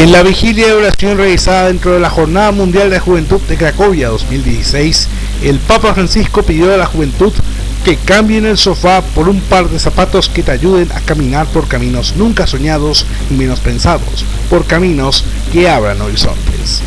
En la vigilia de oración realizada dentro de la Jornada Mundial de la Juventud de Cracovia 2016, el Papa Francisco pidió a la juventud que cambien el sofá por un par de zapatos que te ayuden a caminar por caminos nunca soñados y menos pensados, por caminos que abran horizontes.